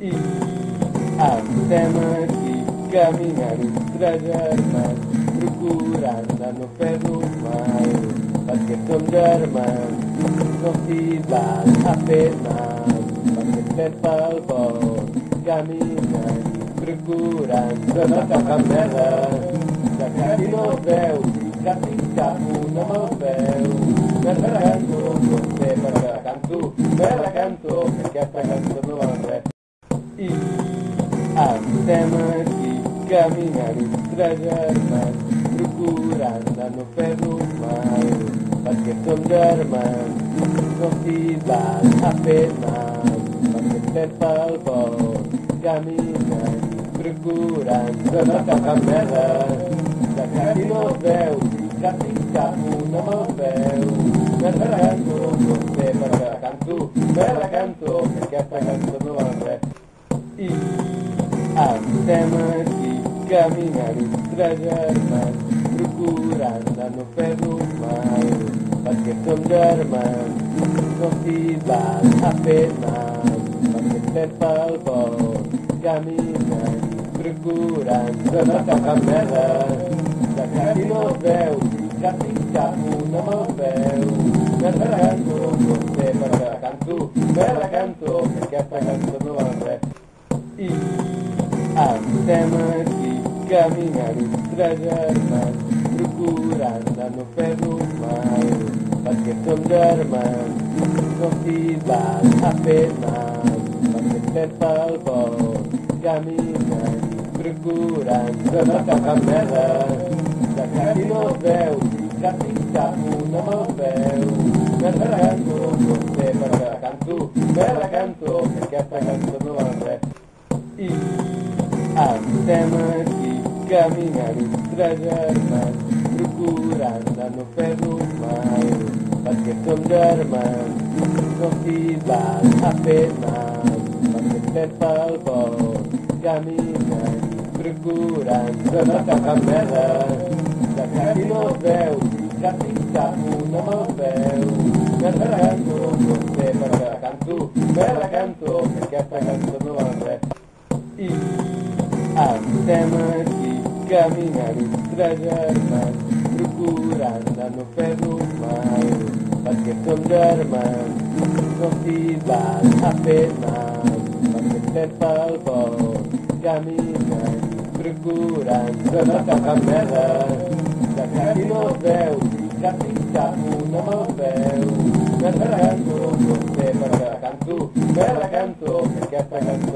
e andamos e caminhamos trajamas, procurando no pé do mar, para que somos irmãos, não se vale a pena, para que para o bom, caminhamos procurando a nossa favela, no véu Já da pintabu no véu merda canto, você merda canto, merda canto, porque esta canto não vai aquí caminant tres germans procurant de no fer-nos mal perquè som germans no s'hi val a fer mal perquè estem pel bosc caminant procurant de no tocar merda de quasi no es veu. Cap i cap un amb el peu merda canto per la canto canto que aquesta cançó caminhar estranhas mas procurando no pé do mar Faz questão de armas, não se dá apenas Faz questão pal bol, caminhar procurando na caramela Da cara novel, un se escapo na me la canto, você la canto, nessa canto, que essa canto não é E, ah, temas aquí caminant tres germans procurant de no fer-nos mal perquè som germans no s'hi val a fer mal perquè estem pel bosc caminant procurant de no tocar merda. De quasi no es veu cap i cap un amb el peu merda canto per la canto merda canto que aquesta cançó no val res i estem aquí Caminharei trajando, procurando no pé do mai, perquè som germans, no t'hi vas a fer afemats, perquè estem pel vol, caminant, procurant, no cap merda, de cap no veu, cap cap no me'l veu, merda canto, no sé per què canto, me la canto, que aquesta cançó no va res. I estem aquí, caminant tres germans procurant de no fer-nos mal perquè som germans no s'hi val a fer mal perquè estem pel bosc caminant procurant de no tocar merda de quasi no es veu cap i cap un amb el peu merda canto per la canto canto que aquesta cançó